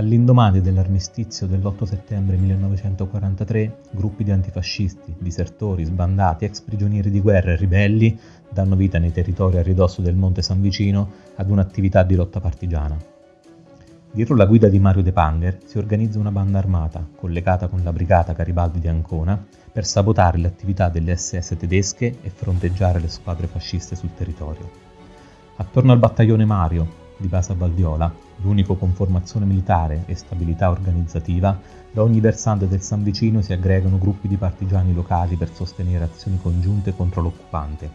All'indomani dell'armistizio dell'8 settembre 1943, gruppi di antifascisti, disertori, sbandati, ex prigionieri di guerra e ribelli danno vita nei territori a ridosso del Monte San Vicino ad un'attività di lotta partigiana. Dietro la guida di Mario De Panger si organizza una banda armata, collegata con la brigata Garibaldi di Ancona, per sabotare le attività delle SS tedesche e fronteggiare le squadre fasciste sul territorio. Attorno al battaglione Mario, di base a Valdiola, l'unico con formazione militare e stabilità organizzativa, da ogni versante del San Vicino si aggregano gruppi di partigiani locali per sostenere azioni congiunte contro l'occupante.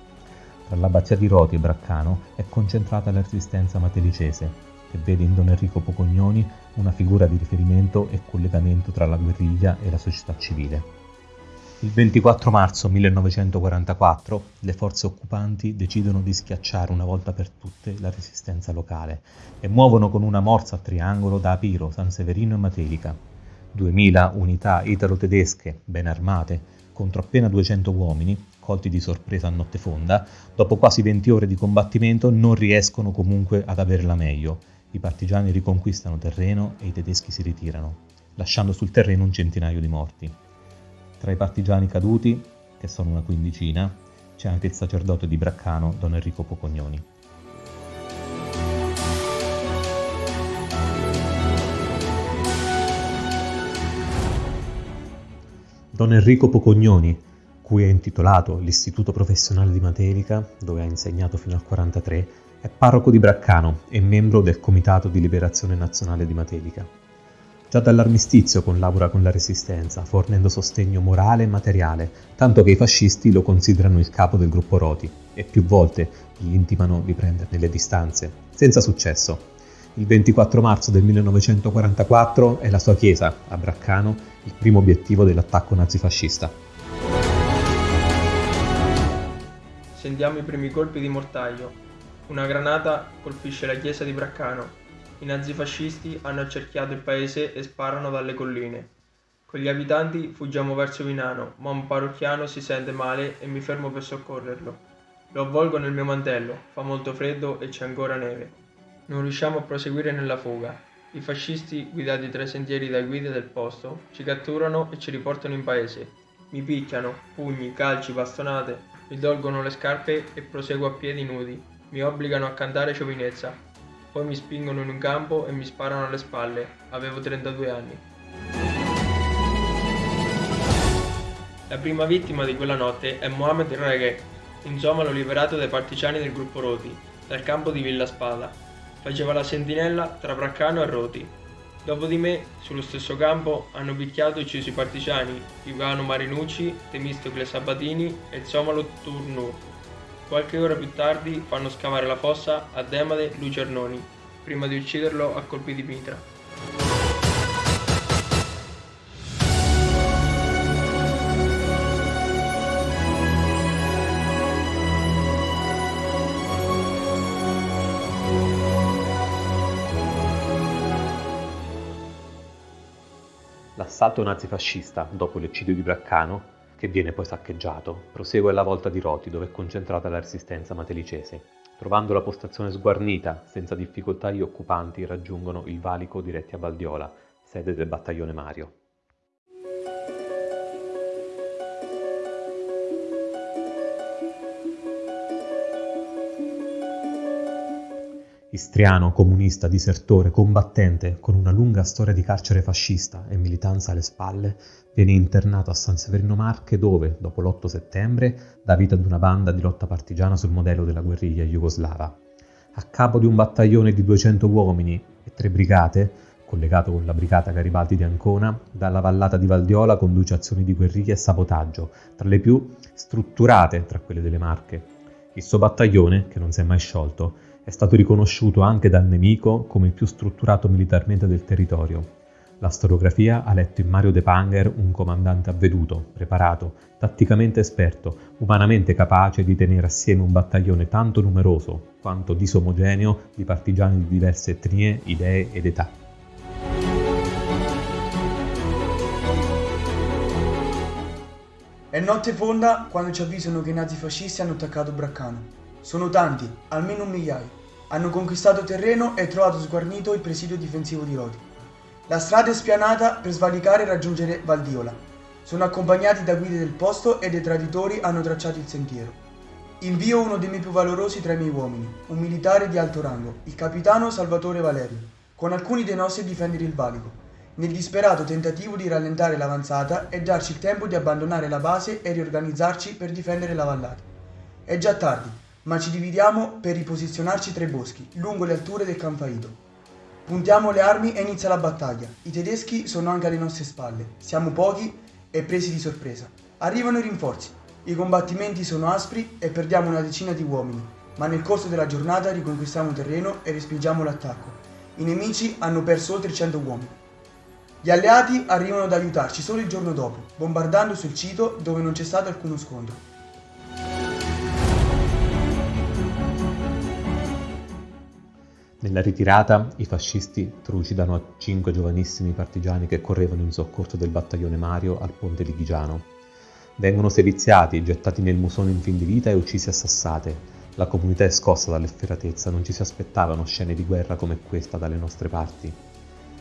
Tra l'abbazia di Roti e Braccano è concentrata la resistenza matelicese, che vede in Don Enrico Pocognoni una figura di riferimento e collegamento tra la guerriglia e la società civile. Il 24 marzo 1944 le forze occupanti decidono di schiacciare una volta per tutte la resistenza locale e muovono con una morsa a triangolo da Apiro, San Severino e Matelica. 2000 unità italo-tedesche, ben armate, contro appena 200 uomini, colti di sorpresa a notte fonda, dopo quasi 20 ore di combattimento non riescono comunque ad averla meglio. I partigiani riconquistano terreno e i tedeschi si ritirano, lasciando sul terreno un centinaio di morti. Tra i partigiani caduti, che sono una quindicina, c'è anche il sacerdote di Braccano, Don Enrico Pocognoni. Don Enrico Pocognoni, cui è intitolato l'Istituto Professionale di Matelica, dove ha insegnato fino al 1943, è parroco di Braccano e membro del Comitato di Liberazione Nazionale di Matelica. Già dall'armistizio collabora con la resistenza, fornendo sostegno morale e materiale, tanto che i fascisti lo considerano il capo del gruppo Roti e più volte gli intimano di prenderne le distanze, senza successo. Il 24 marzo del 1944 è la sua chiesa, a Braccano, il primo obiettivo dell'attacco nazifascista. Sentiamo i primi colpi di mortaio. Una granata colpisce la chiesa di Braccano i nazifascisti hanno accerchiato il paese e sparano dalle colline. Con gli abitanti fuggiamo verso Vinano, ma un parrocchiano si sente male e mi fermo per soccorrerlo. Lo avvolgo nel mio mantello, fa molto freddo e c'è ancora neve. Non riusciamo a proseguire nella fuga. I fascisti, guidati tra i sentieri dai guide del posto, ci catturano e ci riportano in paese. Mi picchiano, pugni, calci, bastonate, mi tolgono le scarpe e proseguo a piedi nudi. Mi obbligano a cantare giovinezza, poi mi spingono in un campo e mi sparano alle spalle. Avevo 32 anni. La prima vittima di quella notte è Mohamed Reghe, un somalo liberato dai partigiani del gruppo Roti, dal campo di Villa Spada. Faceva la sentinella tra Braccano e Roti. Dopo di me, sullo stesso campo, hanno picchiato e ucciso i partigiani Ivano Marinucci, Temistocle Sabatini e il somalo Turnur. Qualche ora più tardi fanno scavare la fossa a Demade Lucernoni, prima di ucciderlo a colpi di mitra. L'assalto nazifascista, dopo l'eccidio di Braccano, che viene poi saccheggiato, prosegue alla volta di Roti dove è concentrata la resistenza matelicese. Trovando la postazione sguarnita, senza difficoltà gli occupanti raggiungono il valico diretti a Valdiola, sede del battaglione Mario. Istriano, comunista, disertore, combattente, con una lunga storia di carcere fascista e militanza alle spalle, viene internato a San Severino Marche dove, dopo l'8 settembre, dà vita ad una banda di lotta partigiana sul modello della guerriglia jugoslava. A capo di un battaglione di 200 uomini e tre brigate, collegato con la brigata Garibaldi di Ancona, dalla vallata di Valdiola conduce azioni di guerriglia e sabotaggio, tra le più strutturate tra quelle delle Marche. Il suo battaglione, che non si è mai sciolto, è stato riconosciuto anche dal nemico come il più strutturato militarmente del territorio. La storiografia ha letto in Mario De Panger un comandante avveduto, preparato, tatticamente esperto, umanamente capace di tenere assieme un battaglione tanto numeroso quanto disomogeneo di partigiani di diverse etnie, idee ed età. È notte fonda quando ci avvisano che i nazifascisti hanno attaccato Braccano. Sono tanti, almeno un migliaio. Hanno conquistato terreno e trovato sguarnito il presidio difensivo di Rodi. La strada è spianata per svalicare e raggiungere Valdiola. Sono accompagnati da guide del posto e dei traditori hanno tracciato il sentiero. Invio uno dei miei più valorosi tra i miei uomini, un militare di alto rango, il capitano Salvatore Valerio, con alcuni dei nostri a difendere il valico, nel disperato tentativo di rallentare l'avanzata e darci il tempo di abbandonare la base e riorganizzarci per difendere la vallata. È già tardi, ma ci dividiamo per riposizionarci tra i boschi, lungo le alture del Canfaito. Puntiamo le armi e inizia la battaglia. I tedeschi sono anche alle nostre spalle. Siamo pochi e presi di sorpresa. Arrivano i rinforzi. I combattimenti sono aspri e perdiamo una decina di uomini, ma nel corso della giornata riconquistiamo terreno e respingiamo l'attacco. I nemici hanno perso oltre 100 uomini. Gli alleati arrivano ad aiutarci solo il giorno dopo, bombardando sul sito dove non c'è stato alcuno scontro. Nella ritirata i fascisti trucidano cinque giovanissimi partigiani che correvano in soccorso del battaglione Mario al ponte Lighigiano. Vengono seviziati, gettati nel musone in fin di vita e uccisi a sassate. La comunità è scossa dall'efferatezza, non ci si aspettavano scene di guerra come questa dalle nostre parti.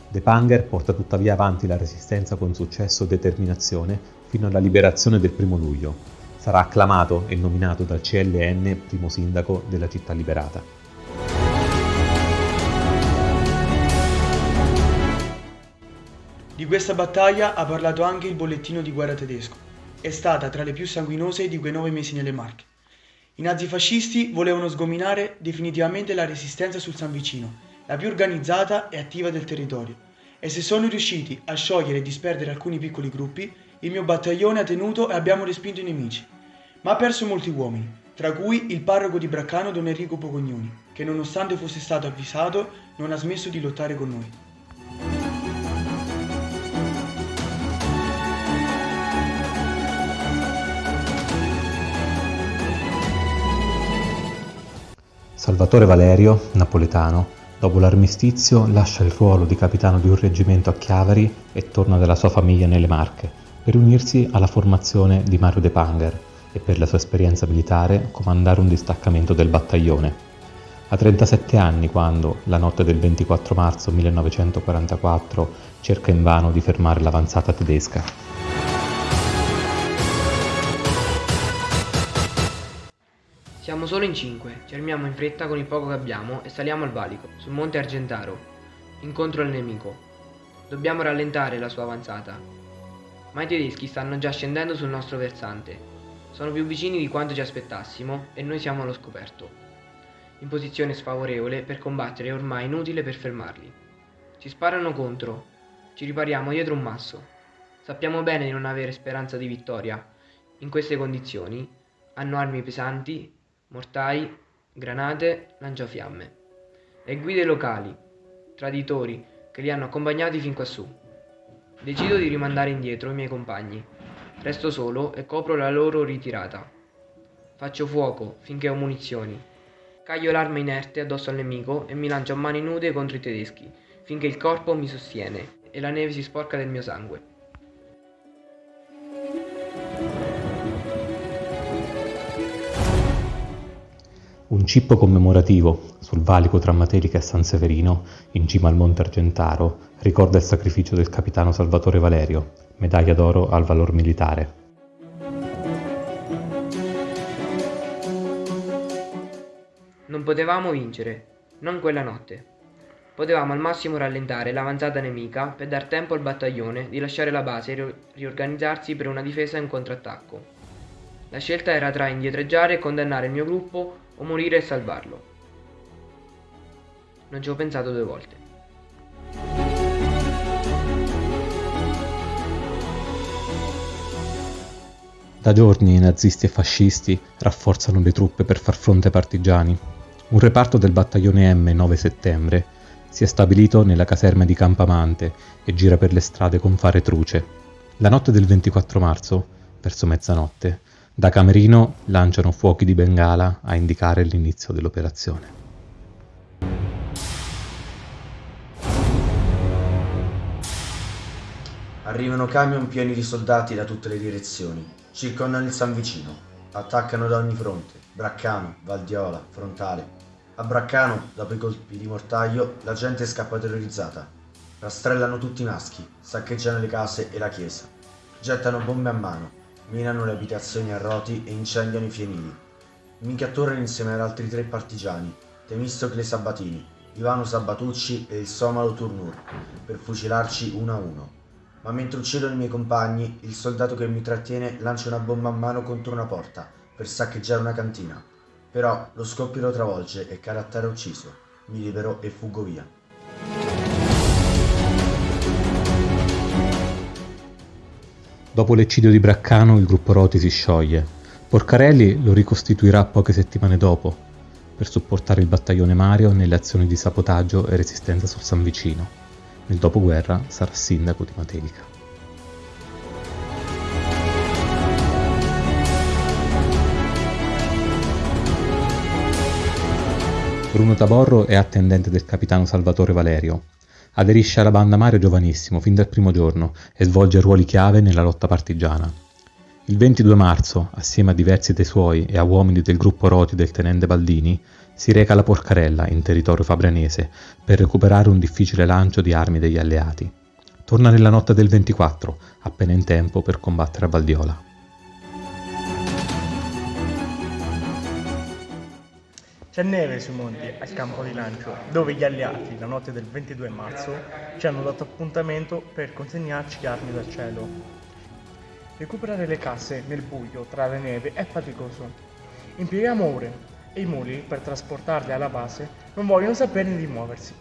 De Panger porta tuttavia avanti la resistenza con successo e determinazione fino alla liberazione del primo luglio. Sarà acclamato e nominato dal CLN primo sindaco della città liberata. Di questa battaglia ha parlato anche il bollettino di guerra tedesco è stata tra le più sanguinose di quei nove mesi nelle Marche. I nazifascisti volevano sgominare definitivamente la resistenza sul San Vicino, la più organizzata e attiva del territorio, e se sono riusciti a sciogliere e disperdere alcuni piccoli gruppi, il mio battaglione ha tenuto e abbiamo respinto i nemici. Ma ha perso molti uomini, tra cui il parroco di Braccano Don Enrico Pocognoni, che nonostante fosse stato avvisato non ha smesso di lottare con noi. Salvatore Valerio, napoletano, dopo l'armistizio lascia il ruolo di capitano di un reggimento a Chiavari e torna dalla sua famiglia nelle Marche per unirsi alla formazione di Mario De Panger e per la sua esperienza militare comandare un distaccamento del battaglione. Ha 37 anni quando, la notte del 24 marzo 1944, cerca invano di fermare l'avanzata tedesca. Siamo solo in cinque, ci armiamo in fretta con il poco che abbiamo e saliamo al valico, sul monte Argentaro, incontro al nemico. Dobbiamo rallentare la sua avanzata. Ma i tedeschi stanno già scendendo sul nostro versante. Sono più vicini di quanto ci aspettassimo e noi siamo allo scoperto. In posizione sfavorevole per combattere è ormai inutile per fermarli. Ci sparano contro, ci ripariamo dietro un masso. Sappiamo bene di non avere speranza di vittoria. In queste condizioni hanno armi pesanti mortai, granate, lanciafiamme. Le guide locali, traditori, che li hanno accompagnati fin quassù. Decido di rimandare indietro i miei compagni. Resto solo e copro la loro ritirata. Faccio fuoco finché ho munizioni. Caglio l'arma inerte addosso al nemico e mi lancio a mani nude contro i tedeschi, finché il corpo mi sostiene e la neve si sporca del mio sangue. Un cippo commemorativo sul valico tra Matelica e San Severino, in cima al Monte Argentaro, ricorda il sacrificio del capitano Salvatore Valerio, medaglia d'oro al valor militare. Non potevamo vincere, non quella notte. Potevamo al massimo rallentare l'avanzata nemica per dar tempo al battaglione di lasciare la base e riorganizzarsi per una difesa in contrattacco. La scelta era tra indietreggiare e condannare il mio gruppo o morire e salvarlo. Non ci ho pensato due volte. Da giorni i nazisti e fascisti rafforzano le truppe per far fronte ai partigiani. Un reparto del battaglione M 9 settembre si è stabilito nella caserma di Campamante e gira per le strade con fare truce. La notte del 24 marzo, verso mezzanotte, da Camerino lanciano fuochi di bengala a indicare l'inizio dell'operazione. Arrivano camion pieni di soldati da tutte le direzioni, circondano il San Vicino, attaccano da ogni fronte, Braccano, Valdiola, Frontale. A Braccano, dopo i colpi di mortaio, la gente scappa terrorizzata. rastrellano tutti i maschi, saccheggiano le case e la chiesa, gettano bombe a mano, minano le abitazioni a roti e incendiano i fienili. Minchia tornano insieme ad altri tre partigiani, Temistocle Sabatini, Ivano Sabatucci e il Somalo Turnur, per fucilarci uno a uno. Ma mentre uccidono i miei compagni, il soldato che mi trattiene lancia una bomba a mano contro una porta per saccheggiare una cantina. Però lo scoppio lo travolge e cade a ucciso. Mi libero e fuggo via. Dopo l'eccidio di Braccano il gruppo Roti si scioglie. Porcarelli lo ricostituirà poche settimane dopo, per supportare il battaglione Mario nelle azioni di sabotaggio e resistenza sul San Vicino. Nel dopoguerra sarà sindaco di Matelica. Bruno Taborro è attendente del capitano Salvatore Valerio. Aderisce alla banda Mario giovanissimo, fin dal primo giorno, e svolge ruoli chiave nella lotta partigiana. Il 22 marzo, assieme a diversi dei suoi e a uomini del gruppo Roti del tenente Baldini, si reca alla Porcarella, in territorio fabrianese, per recuperare un difficile lancio di armi degli alleati. Torna nella notte del 24, appena in tempo per combattere a Valdiola. C'è neve sui monti al campo di lancio, dove gli alleati, la notte del 22 marzo, ci hanno dato appuntamento per consegnarci armi dal cielo. Recuperare le casse nel buio tra la neve è faticoso. Impieghiamo ore e i muli per trasportarle alla base non vogliono saperne di muoversi.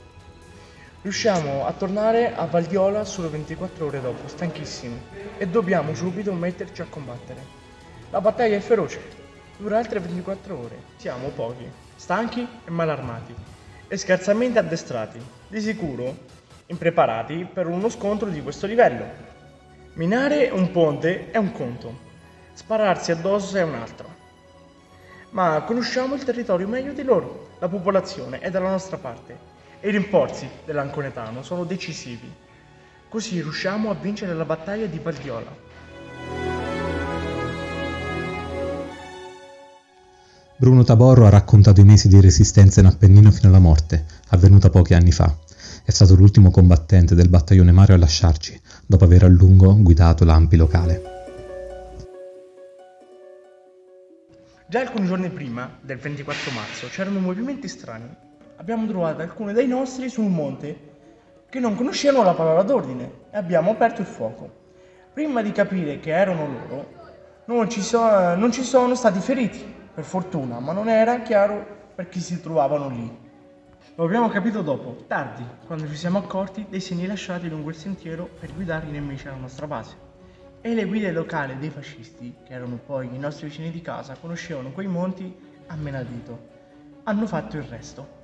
Riusciamo a tornare a Valdiola solo 24 ore dopo, stanchissimi, e dobbiamo subito metterci a combattere. La battaglia è feroce, dura altre 24 ore, siamo pochi stanchi e malarmati e scarsamente addestrati, di sicuro impreparati per uno scontro di questo livello. Minare un ponte è un conto, spararsi addosso è un altro. Ma conosciamo il territorio meglio di loro, la popolazione è dalla nostra parte e i rinforzi dell'Anconetano sono decisivi. Così riusciamo a vincere la battaglia di Valdiola. Bruno Taborro ha raccontato i mesi di resistenza in Appennino fino alla morte, avvenuta pochi anni fa. È stato l'ultimo combattente del battaglione Mario a lasciarci, dopo aver a lungo guidato l'Ampi locale. Già alcuni giorni prima, del 24 marzo, c'erano movimenti strani. Abbiamo trovato alcuni dei nostri su un monte che non conoscevano la parola d'ordine e abbiamo aperto il fuoco. Prima di capire che erano loro, non ci, so- non ci sono stati feriti, per fortuna, ma non era chiaro per chi si trovavano lì. Lo abbiamo capito dopo, tardi, quando ci siamo accorti dei segni lasciati lungo il sentiero per guidare i nemici alla nostra base. E le guide locali dei fascisti, che erano poi i nostri vicini di casa, conoscevano quei monti a menadito. Hanno fatto il resto.